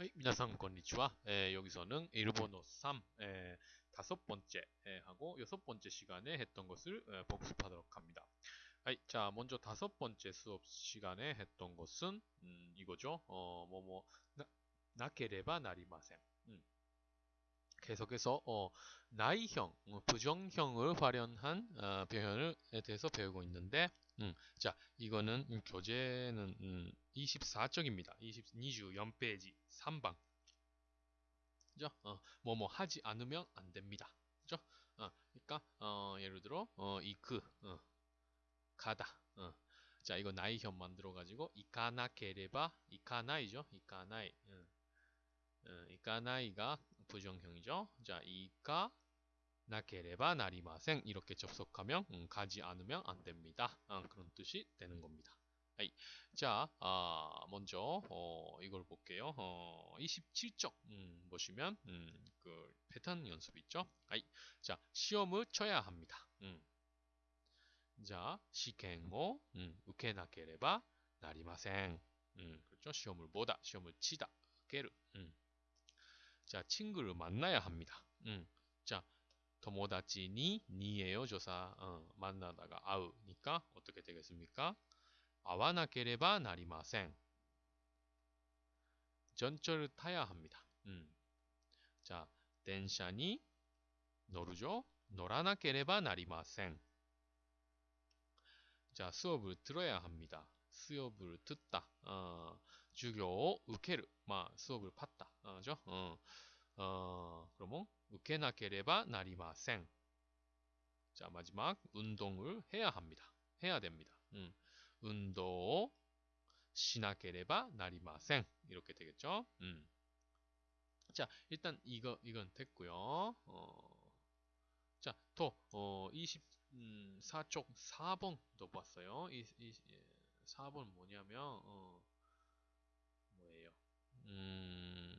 はい、皆さんこんにちは. 에, 여기서는 일본어 3 에, 다섯 번째 에, 하고 여섯 번째 시간에 했던 것을 에, 복습하도록 합니다. 하이, 자, 먼저 다섯 번째 수업 시간에 했던 것은 음, 이거죠. 어, 뭐뭐 나, 나케레바 나리마센. 음. 계속해서 어, 나이형, 어, 부정형을 활용한 어, 표현에 대해서 배우고 있는데 음, 자, 이거는 음, 교재는 음, 24쪽입니다. 20, 24페이지 3방. 그죠? 어, 뭐뭐 하지 않으면 안 됩니다. 그죠? 어, 그러니까 어, 예를 들어 어, 이크 어, 가다. 어. 자, 이거 나이형 만들어 가지고 이카나케레바 이카나이죠? 이카나이. 어. 어, 이카나이가 부정형이죠. 자, 이카 나케레바 나리마생 이렇게 접속하면 음, 가지 않으면 안 됩니다. 어, 그런 뜻이 되는 겁니다. 아이. 자, 아, 먼저 어, 이걸 볼게요. 어, 27쪽 음, 보시면 음, 그 패턴 연습 있죠. 아이. 자, 시험을 쳐야 합니다. 음. 자, 시행을 음, 우케나케레바 나리마생. 음, 그렇죠. 시험을 보다, 시험을 치다, 게르. 음. 자, 친구를 만나야 합니다. 음. 자, 토모다치니 니에요 조사 어, 만나다가 아우니까 어떻게 되겠습니까? 아와나케레바 나리마생. 전철을 타야 합니다. 음. 자, 덴샤니 노르죠? 노라나케레바 나리마생. 자, 수업을 들어야 합니다. 수업을 듣다. 어, 주교 우케르. 마 수업을 팠다. 어, 죠? 어, 어, 그러면 나리마생. 자, 마지막 운동을 해야 합니다. 해야 됩니다. 음. 운동 시나케레바 나리마생 이렇게 되겠죠. 음. 자, 일단 이거 이건 됐고요. 어, 자, 또 어, 24쪽 4번도 봤어요. 이, 이 4번 예, 뭐냐면 어, 뭐예요? 음,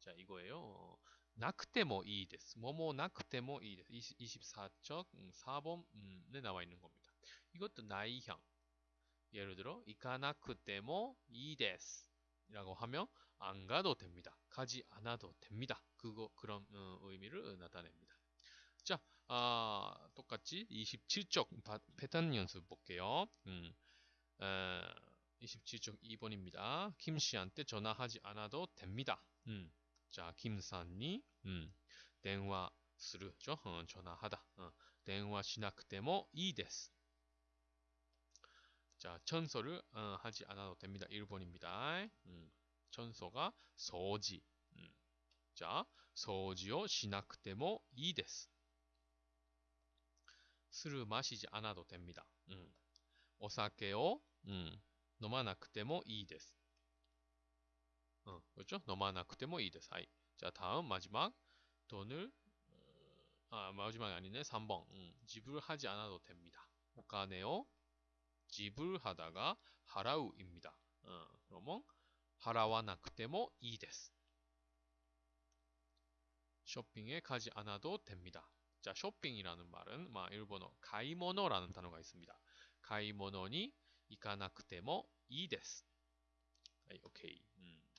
자, 이거예요. 어, 나크테모 이 데스. 뭐뭐 나크테모 이 데스. 24쪽 4번에 음, 나와 있는 겁니다. 이것도 나이형. 예를 들어 이카나크테모 이 데스. 라고 하면 안 가도 됩니다. 가지 않아도 됩니다. 그거 그런 어, 의미를 나타냅니다. 자, 아, 똑같이 27쪽 바, 패턴 연습 볼게요. 음, 에, 27쪽 2번입니다. 김 씨한테 전화하지 않아도 됩니다. 음, じゃあ、キムさんに、うん、電話する。ちょ、うん、ちょなはだ。うん、電話しなくてもいいです。じゃあ、チョンソル、うん、はじあなどてみだ、日本にみたい。うん、チョンソが掃除。うん、じゃあ、掃除をしなくてもいいです。するましじあなどてみだ。うん、お酒を、うん、飲まなくてもいいです。 어, 그렇죠? 너마나 그때 뭐 이데 사이. 자, 다음 마지막 돈을 어, 아, 마지막이 아니네. 3번. 음, 지불하지 않아도 됩니다. 오카네요. 지불하다가 하라우입니다. 어, 그러면 하라와나 그때모 뭐 이데스. 쇼핑에 가지 않아도 됩니다. 자, 쇼핑이라는 말은 마 일본어 가이모노라는 단어가 있습니다. 가이모노니 이카나 그때모 뭐 이데스. 아, 오케이.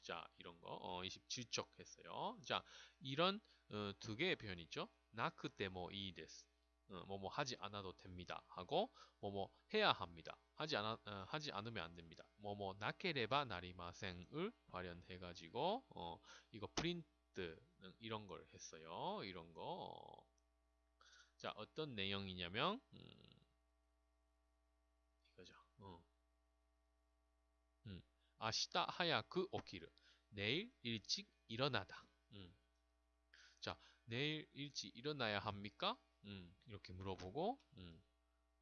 음, 자, 이런 거 어, 27쪽 했어요. 자, 이런 어, 두 개의 표현이 있죠. 나크테모 이 데스. 어, 뭐뭐 하지 않아도 됩니다. 하고 뭐뭐 해야 합니다. 하지 않아 어, 하지 않으면 안 됩니다. 뭐뭐 나케레바 나리마생을 발현해 가지고 어, 이거 프린트 이런 걸 했어요. 이런 거. 자, 어떤 내용이냐면 음, 이거죠. 어. 음. 아시다 하야크 오키르. 내일 일찍 일어나다. 음. 자, 내일 일찍 일어나야 합니까? 음, 이렇게 물어보고, 음,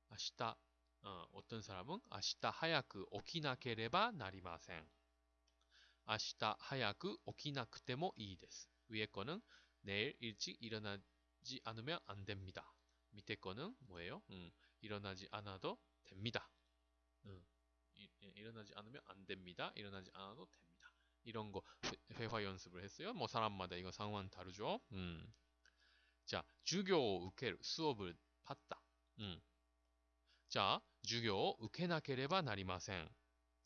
아시다, 어, 어떤 사람은 아시다 하야크 오키나케레바 나리마생. 아시다 하야크 오키나쿠테모 이 데스. 위에 거는 내일 일찍 일어나지 않으면 안 됩니다. 밑에 거는 뭐예요? 음, 일어나지 않아도 됩니다. 음, 이, 일어나지 않으면 안 됩니다. 일어나지 않아도 됩니다. 이런 거 회화 연습을 했어요. 뭐 사람마다 이거 상황 다르죠. 음. 자, 주교 우케 수업을 받다. 음. 자, 주교 우케나케레바 나리마센.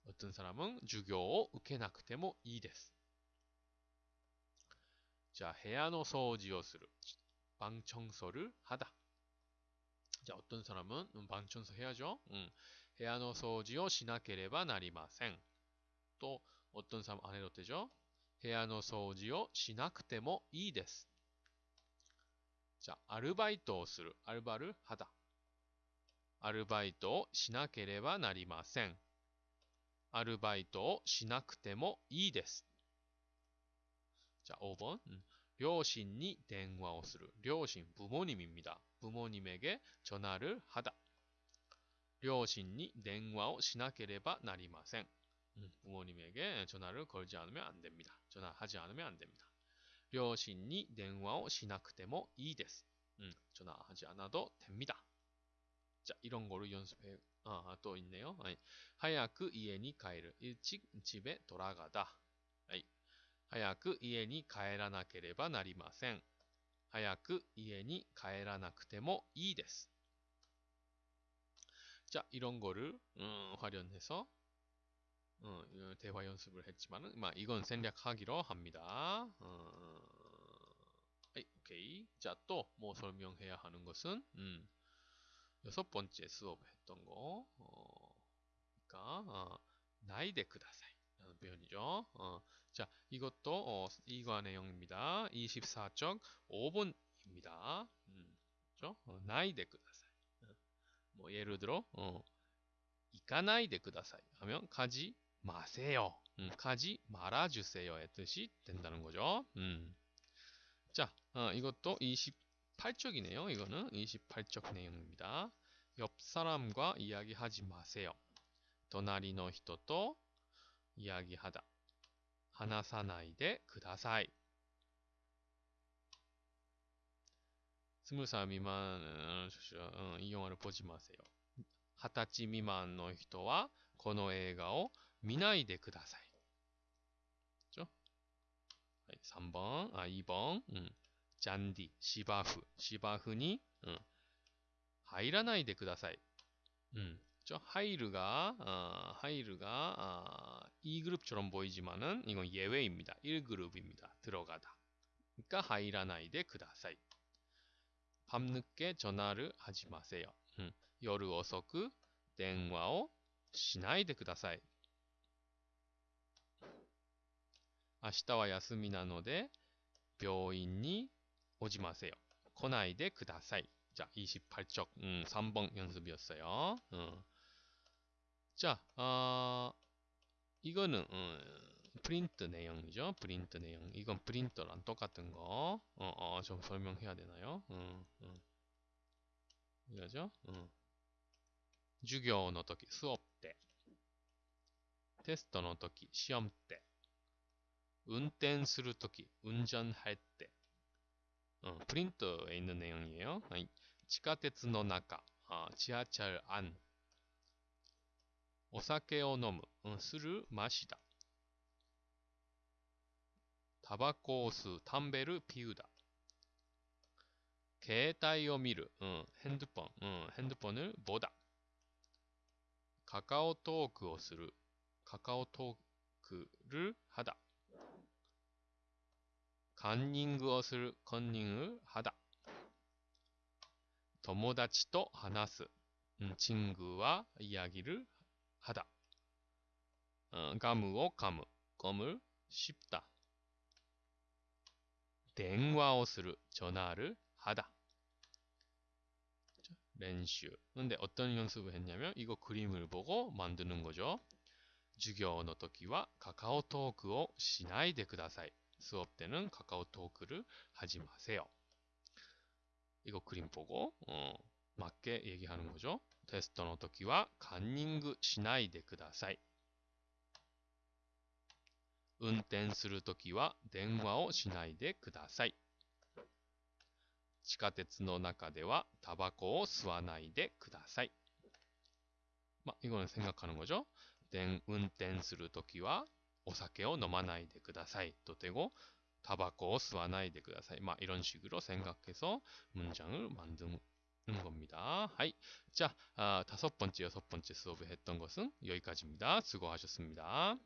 어떤 사람은 주교 우케나쿠테모 이です. 자, 해안노 소지오스를 방 청소를 하다. 자, 어떤 사람은 음, 방 청소 해야죠. 음. 해안노 소지오 시나케레바 나리마센. 또 어떤 사람 안 해도 되죠? 部屋の 소지를 しなくてもいいです. 자, 아르바이트 する. 알바를 하다. アルバイトをしなければなりません。アルバイトをしなくてもいいです。じゃあ、5번。 両親に電話をする。両親、부모님입니 다。 부모님에게전화를하 다。 両親に電話をしなければなりません。 부모님에게전화를걸지않으면안됩니 다。 전화하지않으면안됩니 다。 両親に電話をしなくてもいいです。うん、전화하지않아도됩니 다。 자, 이런 거로 연습해, 아, 또 있네요. 아이, 하야크 이엔이 가에르. 일찍 집에 돌아가다. 아이, 하야크 이엔이 가에라나케레바 나리마센. 하야크 이엔이 가에라나크테모 이です. 자, 이런 거를 음, 활용해서 어, 대화 연습을 했지만은 이건 생략하기로 합니다. 어, 오케이. 자, 또 뭐 설명해야 하는 것은 음, 여섯 번째 수업 했던 거, 어, 그러니까 어, 나이데 쿠다사이 라는 표현이죠. 어, 자, 이것도 어, 이과 내용입니다. 24쪽 5번입니다. 음, 그렇죠? 어, 나이데 쿠다사이. 어, 뭐 예를 들어 어, 이카나이데 쿠다사이 하면 가지 마세요. 음, 가지 말아주세요의 뜻이 된다는 거죠. 음. 자, 어, 이것도 20 28쪽이네요. 이거는 28쪽 내용입니다. 옆 사람과 이야기하지 마세요. 도나리노 히토토 이야기하다. 하나사나이데 그다사이. 스물 살 미만 어, 이 영화를 보지 마세요. 하타치 미만의 人はこの映画を 見ないでください. 그죠? 3번, 아 2번. 음. 잔디, 시바프, 시바프니 어, 入らないでください. 음, 저 하이르가 어, 하이르가 어, 2그룹처럼 보이지만은 이건 예외입니다. 1그룹입니다. 들어가다. 그러니까 하이라나이데ください. 밤늦게 전화를 하지 마세요. 음, 夜遅く電話をしないでください. 明日は休みなので病院に 오지 마세요. 来ないでください. 자, 28쪽 음, 3번 연습이었어요. 어. 자, 어, 이거는 어, 프린트 내용이죠. 프린트 내용. 이건 프린터랑 똑같은 거. 어, 어, 좀 설명해야 되나요? 어, 어. 이거죠? 어. 授業の時, 수업 때. 테스트の時, 시험 때. 운전する時, 운전할 때. 어, 프린터에 있는 내용이에요. 아니, 地下鉄の中, 아, 지하철 안, お酒を飲む, 어, 술을 마시다. タバコを吸う, 담배를 피우다. 携帯を見る, 어, 핸드폰, 어, 핸드폰을 보다. 카카오톡をする, 카카오톡을 하다. 간닝것을 컨닝을 하다. 友達と話す 음, 친구와 이야기를 하다. 어, 가무오 가무 껌을 씹다. 電話をする 전화를 하다. 렌슈. 근데 어떤 연습을 했냐면 이거 그림을 보고 만드는 거죠. 授業の時はカカオトークをしないでください. 수업 때는 카카오톡을 하지 마세요. 이거 그림 보고 어, 맞게 얘기하는 거죠. 테스트の 時は 간닝 시나이데 쿠다사이. 運転するときは 電話を 시나이데 쿠다사이. 地下鉄の中ではタバコを吸わないで 쿠다사이. 막 이거는 생각하는 거죠. 運転するときは お酒を飲まないでくださいと되고タバコを吸わないでください. 막 이런 식으로 생각해서 문장을 만든, 겁니다. 하이. 자, 아, 다섯 번째, 여섯 번째 수업에 했던 것은 여기까지입니다. 수고하셨습니다.